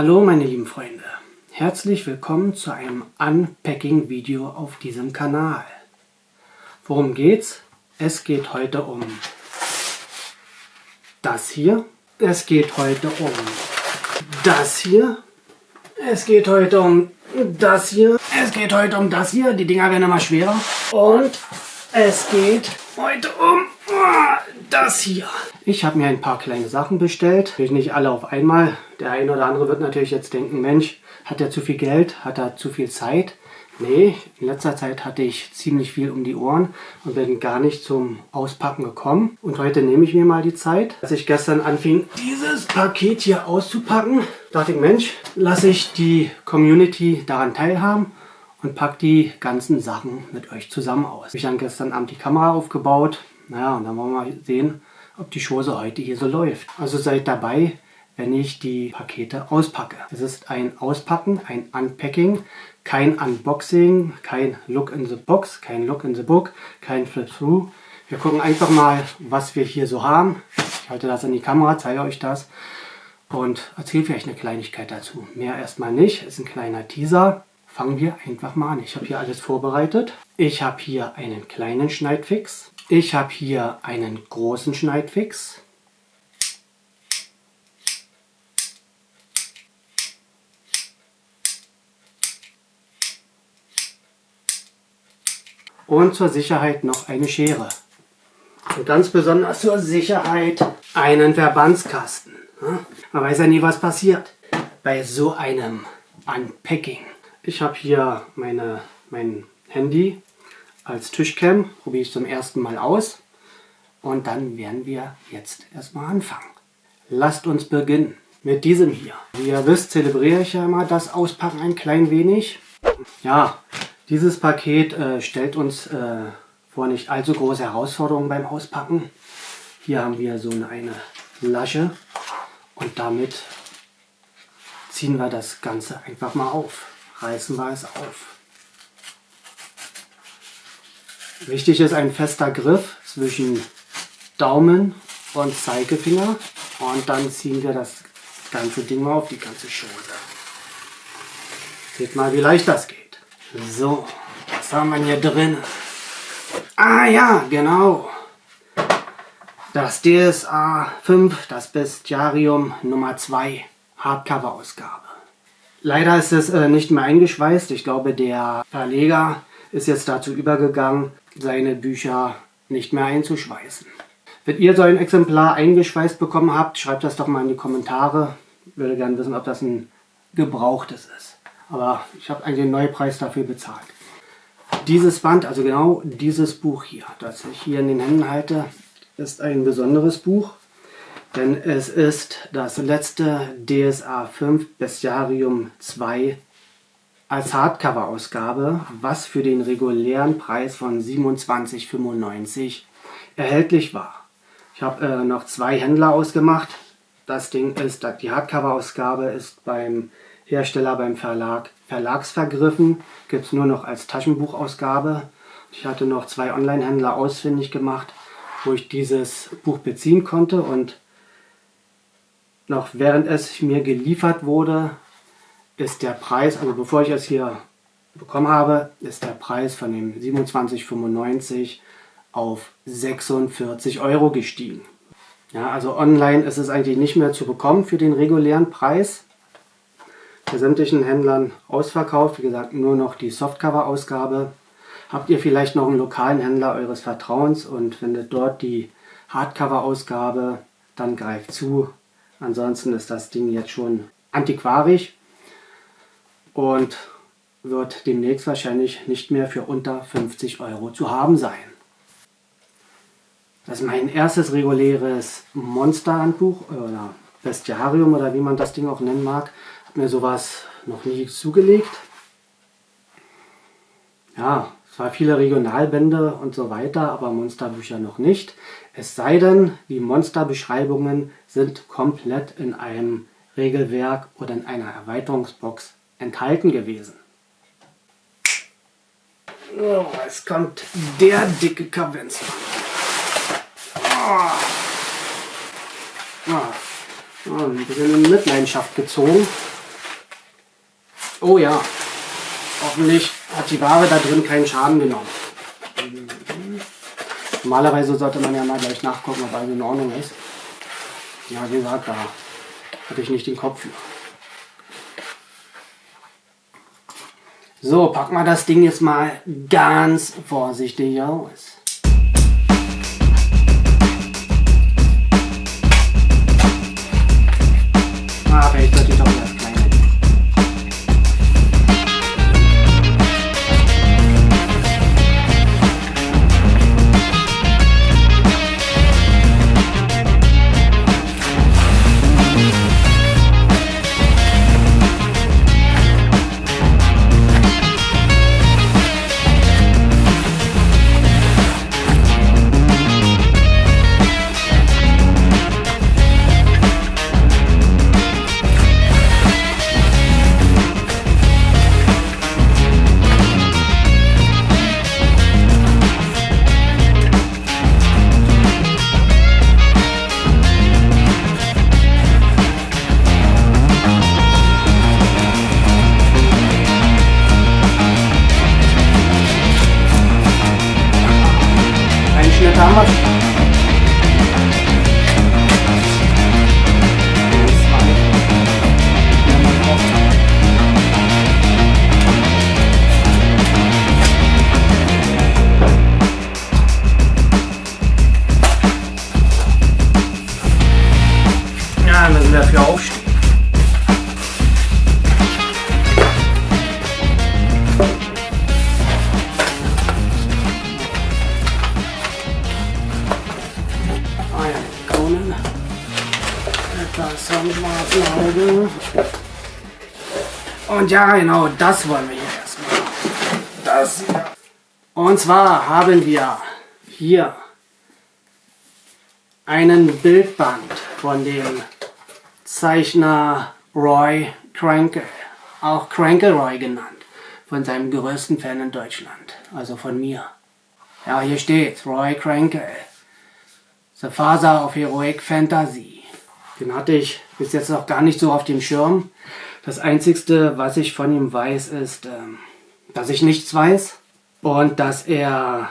Hallo meine lieben Freunde, herzlich willkommen zu einem Unpacking-Video auf diesem Kanal. Worum geht's? Es geht heute um das hier. Es geht heute um das hier. Es geht heute um das hier. Es geht heute um das hier. Die Dinger werden immer schwerer. Und es geht heute um das hier. Ich habe mir ein paar kleine Sachen bestellt. Natürlich nicht alle auf einmal. Der eine oder andere wird natürlich jetzt denken, Mensch, hat er zu viel Geld? Hat er zu viel Zeit? Nee, in letzter Zeit hatte ich ziemlich viel um die Ohren und bin gar nicht zum Auspacken gekommen. Und heute nehme ich mir mal die Zeit. Als ich gestern anfing, dieses Paket hier auszupacken, dachte ich, Mensch, lasse ich die Community daran teilhaben und packe die ganzen Sachen mit euch zusammen aus. Ich habe dann gestern Abend die Kamera aufgebaut. Naja, und dann wollen wir mal sehen, ob die Chose heute hier so läuft. Also seid dabei, wenn ich die Pakete auspacke. Es ist ein Auspacken, ein Unpacking, kein Unboxing, kein Look in the Box, kein Look in the Book, kein Flip-Through. Wir gucken einfach mal, was wir hier so haben. Ich halte das in die Kamera, zeige euch das und erzähle vielleicht eine Kleinigkeit dazu. Mehr erstmal nicht, ist ein kleiner Teaser. Fangen wir einfach mal an. Ich habe hier alles vorbereitet. Ich habe hier einen kleinen Schneidfix. Ich habe hier einen großen Schneidfix. und zur Sicherheit noch eine Schere. Und ganz besonders zur Sicherheit einen Verbandskasten. Man weiß ja nie, was passiert bei so einem Unpacking. Ich habe hier meine, mein Handy als Tischcam, probiere ich zum ersten Mal aus. Und dann werden wir jetzt erstmal anfangen. Lasst uns beginnen mit diesem hier. Wie ihr wisst, zelebriere ich ja immer das Auspacken ein klein wenig. Ja, dieses Paket äh, stellt uns äh, vor nicht allzu große Herausforderungen beim Auspacken. Hier haben wir so eine Lasche und damit ziehen wir das Ganze einfach mal auf. Reißen wir es auf. Wichtig ist ein fester Griff zwischen Daumen und Zeigefinger und dann ziehen wir das ganze Ding mal auf die ganze Chose. Seht mal, wie leicht das geht. So, was haben wir hier drin? Ah ja, genau. Das DSA 5, das Bestiarium Nummer 2, Hardcover-Ausgabe. Leider ist es äh, nicht mehr eingeschweißt. Ich glaube, der Verleger ist jetzt dazu übergegangen, seine Bücher nicht mehr einzuschweißen. Wenn ihr so ein Exemplar eingeschweißt bekommen habt, schreibt das doch mal in die Kommentare. Ich würde gerne wissen, ob das ein gebrauchtes ist. Aber ich habe eigentlich den Neupreis dafür bezahlt. Dieses Band, also genau dieses Buch hier, das ich hier in den Händen halte, ist ein besonderes Buch. Denn es ist das letzte DSA 5 Bestiarium 2 als Hardcover-Ausgabe, was für den regulären Preis von 27,95 erhältlich war. Ich habe äh, noch zwei Händler ausgemacht. Das Ding ist, die Hardcover-Ausgabe ist beim Hersteller beim Verlag Verlagsvergriffen, gibt es nur noch als Taschenbuchausgabe. Ich hatte noch zwei Online-Händler ausfindig gemacht, wo ich dieses Buch beziehen konnte und noch während es mir geliefert wurde, ist der Preis, also bevor ich es hier bekommen habe, ist der Preis von dem 27,95 auf 46 Euro gestiegen. Ja, also online ist es eigentlich nicht mehr zu bekommen für den regulären Preis bei sämtlichen Händlern ausverkauft. Wie gesagt, nur noch die Softcover-Ausgabe. Habt ihr vielleicht noch einen lokalen Händler eures Vertrauens und findet dort die Hardcover-Ausgabe, dann greift zu. Ansonsten ist das Ding jetzt schon antiquarisch und wird demnächst wahrscheinlich nicht mehr für unter 50 Euro zu haben sein. Das ist mein erstes reguläres Monster-Handbuch oder Bestiarium oder wie man das Ding auch nennen mag mir sowas noch nie zugelegt. Ja, zwar viele Regionalbände und so weiter, aber Monsterbücher noch nicht. Es sei denn, die Monsterbeschreibungen sind komplett in einem Regelwerk oder in einer Erweiterungsbox enthalten gewesen. Oh, es kommt der dicke Kavenz. Oh. Oh. Oh, ein bisschen in Mitleidenschaft gezogen. Oh ja. Hoffentlich die Ware da drin keinen Schaden genommen. Normalerweise sollte man ja mal gleich nachgucken, ob alles in Ordnung ist. Ja, wie gesagt, da hatte ich nicht den Kopf. So, packen wir das Ding jetzt mal ganz vorsichtig aus. Dafür aufstehen. Am schwarzen Auge. Und ja, genau, das wollen wir hier erstmal. Das hier. Und zwar haben wir hier einen Bildband von dem Zeichner Roy Krankel, auch Krankel Roy genannt, von seinem größten Fan in Deutschland, also von mir. Ja, hier steht Roy Krankel. The Father of Heroic Fantasy. Den hatte ich bis jetzt noch gar nicht so auf dem Schirm. Das Einzigste, was ich von ihm weiß, ist, ähm, dass ich nichts weiß und dass er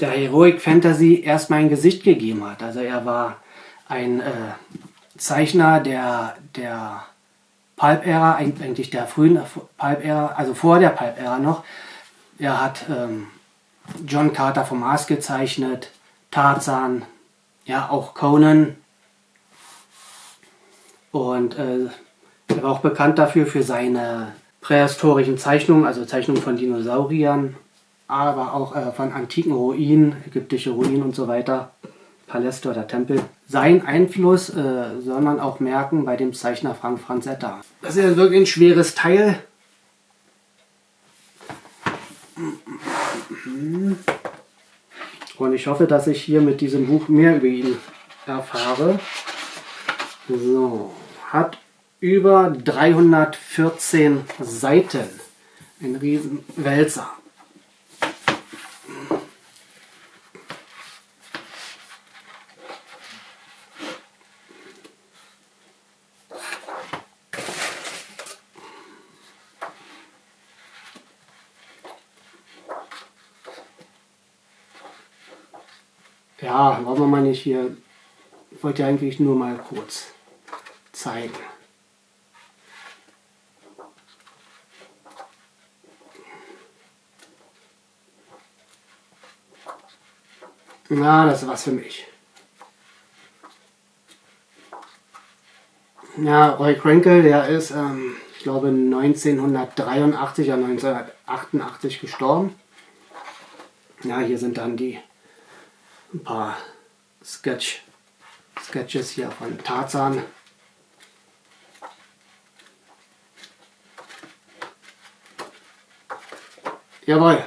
der Heroic Fantasy erst mein Gesicht gegeben hat. Also er war ein äh, Zeichner der, der Pulp-Ära, eigentlich der frühen Pulp-Ära, also vor der Pulp-Ära noch. Er hat ähm, John Carter vom Mars gezeichnet, Tarzan, ja auch Conan. Und äh, er war auch bekannt dafür für seine prähistorischen Zeichnungen, also Zeichnungen von Dinosauriern, aber auch äh, von antiken Ruinen, ägyptische Ruinen und so weiter, Paläste oder Tempel. Sein Einfluss äh, soll man auch merken bei dem Zeichner Frank Franzetta. Das ist wirklich ein schweres Teil. Und ich hoffe, dass ich hier mit diesem Buch mehr über ihn erfahre. So, hat über 314 Seiten. Ein riesen Ja, wollen wir mal nicht hier. Ich wollte eigentlich nur mal kurz zeigen. Na, das ist was für mich. Ja, Roy Krenkel, der ist, ähm, ich glaube, 1983 oder 1988 gestorben. Ja, hier sind dann die ein paar Sketch, Sketches hier von Tarzan. Jawohl.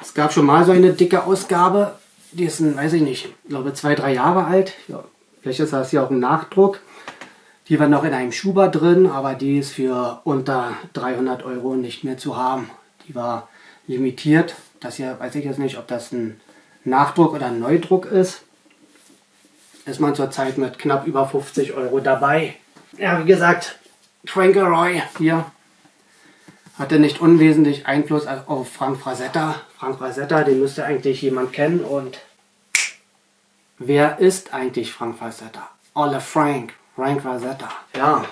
Es gab schon mal so eine dicke Ausgabe. Die ist, ein, weiß ich nicht, ich glaube zwei, drei Jahre alt. Ja, vielleicht ist das hier auch ein Nachdruck. Die war noch in einem Schuber drin, aber die ist für unter 300 Euro nicht mehr zu haben. Die war limitiert. Das hier weiß ich jetzt nicht, ob das ein Nachdruck oder ein Neudruck ist. Ist man zurzeit mit knapp über 50 Euro dabei. Ja, wie gesagt, Roy hier hatte nicht unwesentlich Einfluss auf Frank Frazetta. Frank Frazetta, den müsste eigentlich jemand kennen. Und wer ist eigentlich Frank Frazetta? Ole Frank, Frank Frazetta. Ja,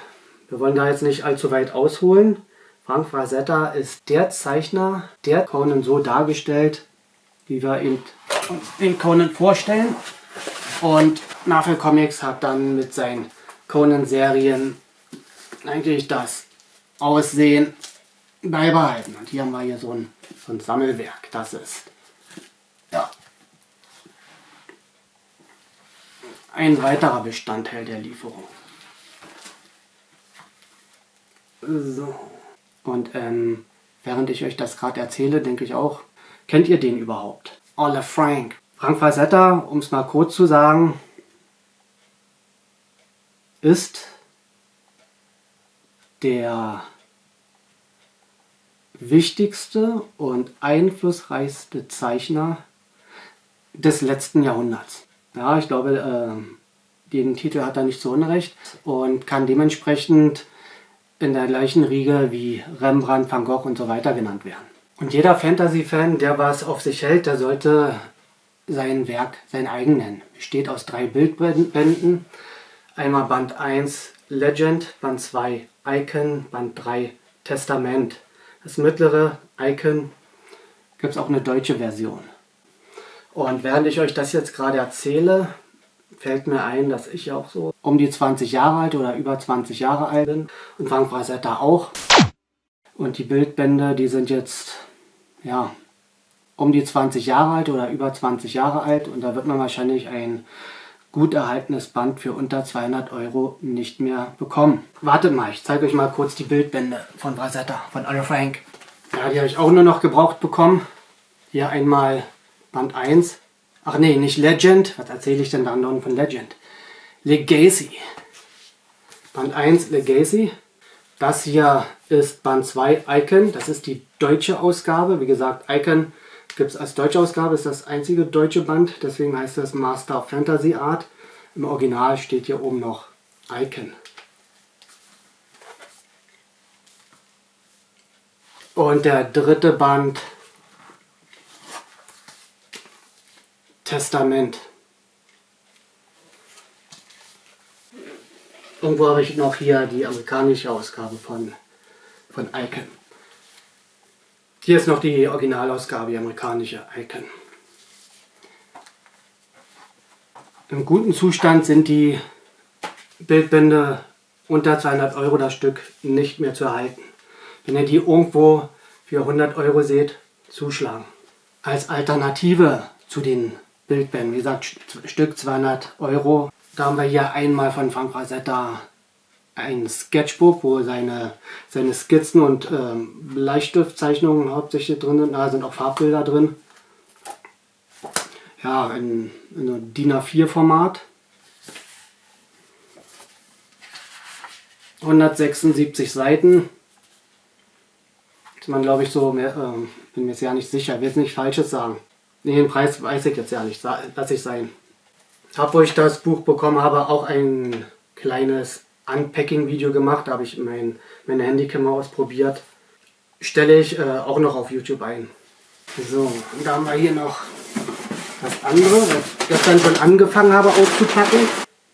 wir wollen da jetzt nicht allzu weit ausholen. Frank Frazetta ist der Zeichner, der Conan so dargestellt, wie wir ihn den Conan vorstellen. Und Marvel Comics hat dann mit seinen Conan-Serien eigentlich das Aussehen beibehalten. Und hier haben wir hier so ein, so ein Sammelwerk. Das ist ja, ein weiterer Bestandteil der Lieferung. So. Und ähm, während ich euch das gerade erzähle, denke ich auch, kennt ihr den überhaupt? Ole Frank. Frank Frazetta, um es mal kurz zu sagen, ist der wichtigste und einflussreichste Zeichner des letzten Jahrhunderts. Ja, ich glaube, äh, den Titel hat er nicht so unrecht und kann dementsprechend in der gleichen Riege wie Rembrandt, Van Gogh und so weiter genannt werden. Und jeder Fantasy-Fan, der was auf sich hält, der sollte sein Werk sein eigen nennen. Besteht aus drei Bildbänden. Einmal Band 1 Legend, Band 2 Icon, Band 3 Testament. Das mittlere Icon gibt es auch eine deutsche Version. Und während ich euch das jetzt gerade erzähle, fällt mir ein, dass ich auch so um die 20 Jahre alt oder über 20 Jahre alt bin und Frank Frazetta auch. Und die Bildbände, die sind jetzt, ja, um die 20 Jahre alt oder über 20 Jahre alt und da wird man wahrscheinlich ein gut erhaltenes Band für unter 200 Euro nicht mehr bekommen. Wartet mal, ich zeige euch mal kurz die Bildbände von Brasetta, von Anne Frank. Ja, die habe ich auch nur noch gebraucht bekommen. Hier einmal Band 1. Ach nee, nicht Legend. Was erzähle ich denn da noch von Legend? Legacy. Band 1 Legacy. Das hier ist Band 2 Icon. Das ist die deutsche Ausgabe. Wie gesagt, Icon gibt es als deutsche Ausgabe, ist das einzige deutsche Band, deswegen heißt das Master Fantasy Art. Im Original steht hier oben noch Icon. Und der dritte Band Testament. Irgendwo habe ich noch hier die amerikanische Ausgabe von, von Icon. Hier ist noch die Originalausgabe, die amerikanische Icon. Im guten Zustand sind die Bildbände unter 200 Euro das Stück nicht mehr zu erhalten. Wenn ihr die irgendwo für 100 Euro seht, zuschlagen. Als Alternative zu den Bildbänden, wie gesagt, Stück 200 Euro, da haben wir hier einmal von Frank Rosetta ein Sketchbook, wo seine, seine Skizzen und ähm, Bleistiftzeichnungen hauptsächlich drin sind. Da sind auch Farbbilder drin. Ja, in, in DIN A4 Format. 176 Seiten. Ist man glaube ich so, mehr, äh, bin mir jetzt ja nicht sicher, will jetzt nicht Falsches sagen. Nee, den Preis weiß ich jetzt ja nicht, lasse ich sein. Hab, wo ich das Buch bekommen habe, auch ein kleines Unpacking-Video gemacht, da habe ich mein, meine Handykamera ausprobiert. Stelle ich äh, auch noch auf YouTube ein. So, und da haben wir hier noch das andere, was ich gestern schon angefangen habe auszupacken.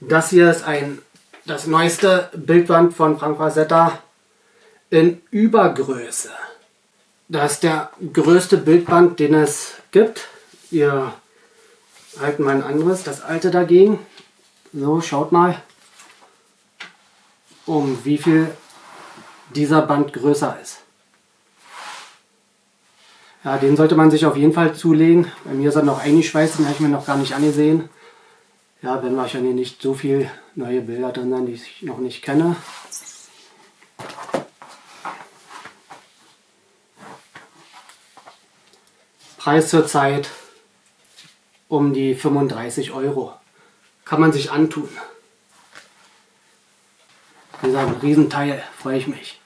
Das hier ist ein das neueste Bildband von Frank Rosetta in Übergröße. Das ist der größte Bildband, den es gibt. Wir halten mal ein anderes, das alte dagegen. So, schaut mal um wie viel dieser Band größer ist. Ja, den sollte man sich auf jeden Fall zulegen. Bei mir ist er noch eingeschweißt, den habe ich mir noch gar nicht angesehen. Ja, wenn wahrscheinlich nicht so viele neue Bilder drin sind, die ich noch nicht kenne. Preis zurzeit um die 35 Euro. Kann man sich antun. Wie gesagt, ein Riesenteil, freue ich mich.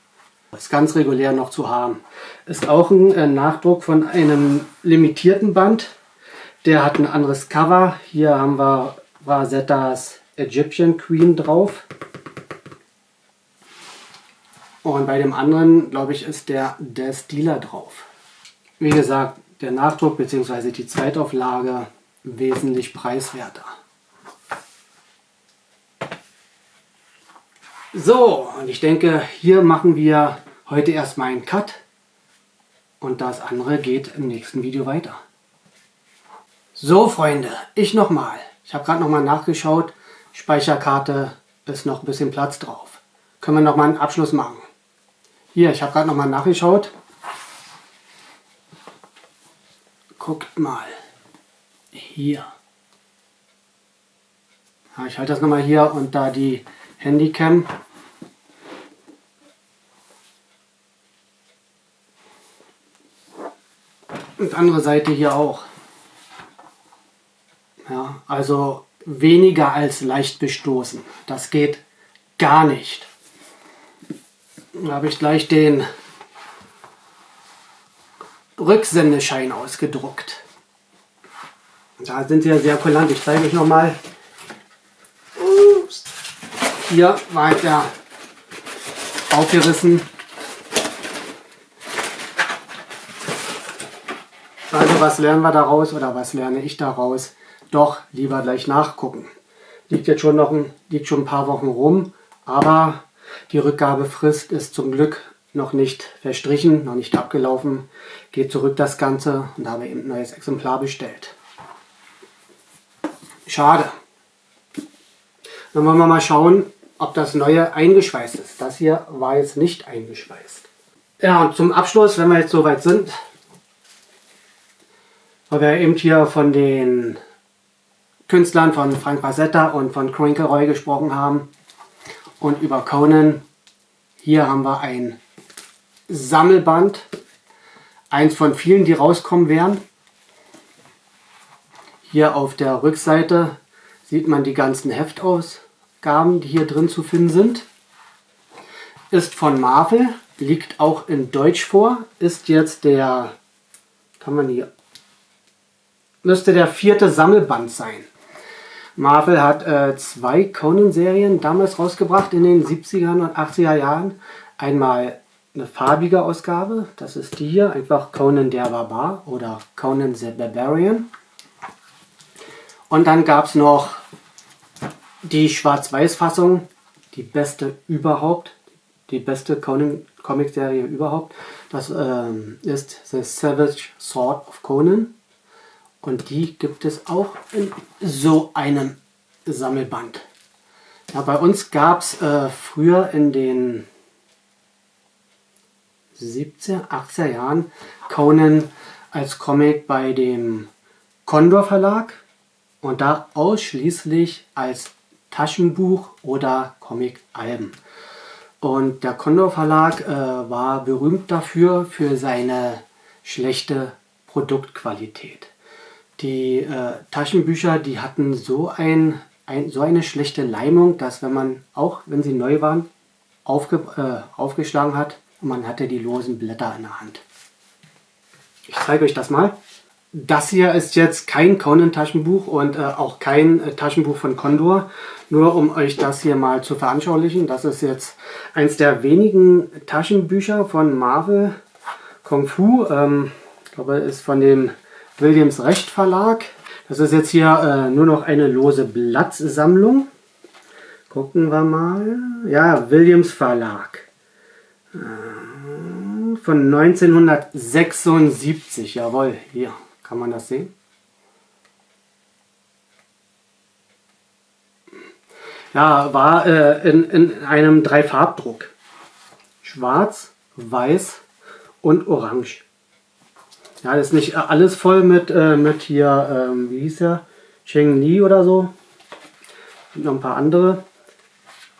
Ist ganz regulär noch zu haben. Ist auch ein äh, Nachdruck von einem limitierten Band. Der hat ein anderes Cover. Hier haben wir Rasettas Egyptian Queen drauf. Und bei dem anderen, glaube ich, ist der Des Dealer drauf. Wie gesagt, der Nachdruck bzw. die Zweitauflage wesentlich preiswerter. So, und ich denke, hier machen wir heute erstmal einen Cut und das andere geht im nächsten Video weiter. So Freunde, ich nochmal. Ich habe gerade nochmal nachgeschaut. Speicherkarte ist noch ein bisschen Platz drauf. Können wir nochmal einen Abschluss machen. Hier, ich habe gerade nochmal nachgeschaut. Guckt mal. Hier. Ja, ich halte das nochmal hier und da die Handycam. Und andere Seite hier auch. Ja, also weniger als leicht bestoßen. Das geht gar nicht. Da habe ich gleich den Rücksendeschein ausgedruckt. Da sind sie ja sehr kulant. Ich zeige euch nochmal. Hier war der aufgerissen. Also was lernen wir daraus oder was lerne ich daraus? Doch lieber gleich nachgucken. Liegt jetzt schon noch ein, liegt schon ein paar Wochen rum, aber die Rückgabefrist ist zum Glück noch nicht verstrichen, noch nicht abgelaufen. Geht zurück das Ganze und wir eben ein neues Exemplar bestellt. Schade. Dann wollen wir mal schauen, ob das neue eingeschweißt ist. Das hier war jetzt nicht eingeschweißt. Ja, und zum Abschluss, wenn wir jetzt soweit sind, weil wir eben hier von den Künstlern von Frank Basetta und von Crinkleroy gesprochen haben und über Conan. Hier haben wir ein Sammelband, eins von vielen, die rauskommen werden. Hier auf der Rückseite sieht man die ganzen Heftaus. Gaben, die hier drin zu finden sind. Ist von Marvel, liegt auch in Deutsch vor, ist jetzt der, kann man hier, müsste der vierte Sammelband sein. Marvel hat äh, zwei Conan-Serien damals rausgebracht in den 70er und 80er Jahren. Einmal eine farbige Ausgabe, das ist die hier, einfach Conan der Barbar oder Conan the Barbarian. Und dann gab es noch die Schwarz-Weiß-Fassung, die beste überhaupt, die beste Conan-Comic-Serie überhaupt. Das ähm, ist The Savage Sword of Conan. Und die gibt es auch in so einem Sammelband. Ja, bei uns gab es äh, früher in den 70er, 80er Jahren Conan als Comic bei dem Condor Verlag und da ausschließlich als Taschenbuch oder Comic-Alben. Und der Condor Verlag äh, war berühmt dafür, für seine schlechte Produktqualität. Die äh, Taschenbücher, die hatten so, ein, ein, so eine schlechte Leimung, dass wenn man, auch wenn sie neu waren, aufge, äh, aufgeschlagen hat, man hatte die losen Blätter in der Hand. Ich zeige euch das mal. Das hier ist jetzt kein Conan-Taschenbuch und äh, auch kein äh, Taschenbuch von Condor. Nur um euch das hier mal zu veranschaulichen. Das ist jetzt eins der wenigen Taschenbücher von Marvel Kung Fu. Ähm, ich glaube, ist von dem Williams Recht Verlag. Das ist jetzt hier äh, nur noch eine lose Blattsammlung. Gucken wir mal. Ja, Williams Verlag. Äh, von 1976, jawohl, hier. Kann man das sehen? Ja, war äh, in, in einem Dreifarbdruck. Schwarz, Weiß und Orange. Ja, das ist nicht alles voll mit, äh, mit hier, ähm, wie hieß der? Cheng Li oder so. Und noch ein paar andere.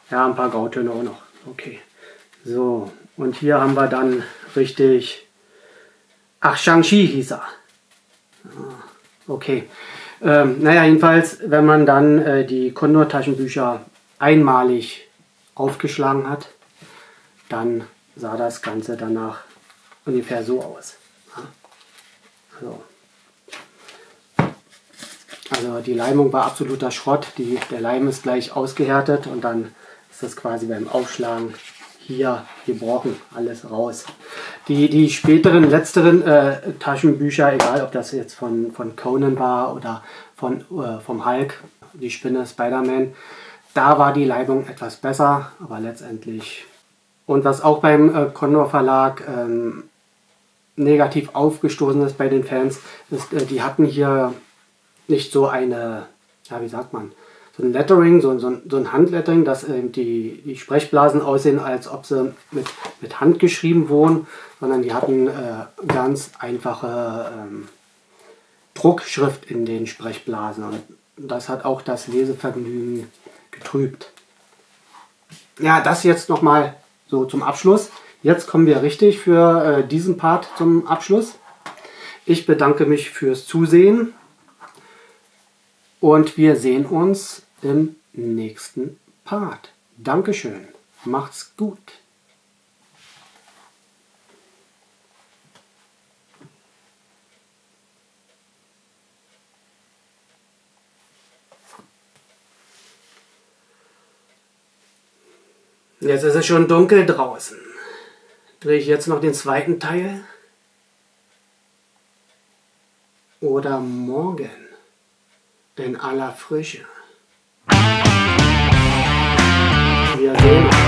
Ja, ein paar Grautöne auch noch. Okay. So, und hier haben wir dann richtig... Ach, Shang-Chi hieß er. Okay. Ähm, naja, jedenfalls, wenn man dann äh, die Condor-Taschenbücher einmalig aufgeschlagen hat, dann sah das Ganze danach ungefähr so aus. Ja. So. Also die Leimung war absoluter Schrott. Die, der Leim ist gleich ausgehärtet und dann ist das quasi beim Aufschlagen hier gebrochen, alles raus. Die, die späteren, letzteren äh, Taschenbücher, egal ob das jetzt von, von Conan war oder von, äh, vom Hulk, die Spinne, Spider-Man, da war die Leibung etwas besser, aber letztendlich. Und was auch beim äh, Condor Verlag ähm, negativ aufgestoßen ist bei den Fans, ist, äh, die hatten hier nicht so eine, ja, wie sagt man, so ein Lettering, so, so, so ein Handlettering, dass ähm, die, die Sprechblasen aussehen, als ob sie mit, mit Hand geschrieben wurden, sondern die hatten äh, ganz einfache ähm, Druckschrift in den Sprechblasen. Und das hat auch das Lesevergnügen getrübt. Ja, das jetzt nochmal so zum Abschluss. Jetzt kommen wir richtig für äh, diesen Part zum Abschluss. Ich bedanke mich fürs Zusehen und wir sehen uns im nächsten Part. Dankeschön. Macht's gut. Jetzt ist es schon dunkel draußen. Drehe ich jetzt noch den zweiten Teil? Oder morgen in aller Frische? Wir sehen uns.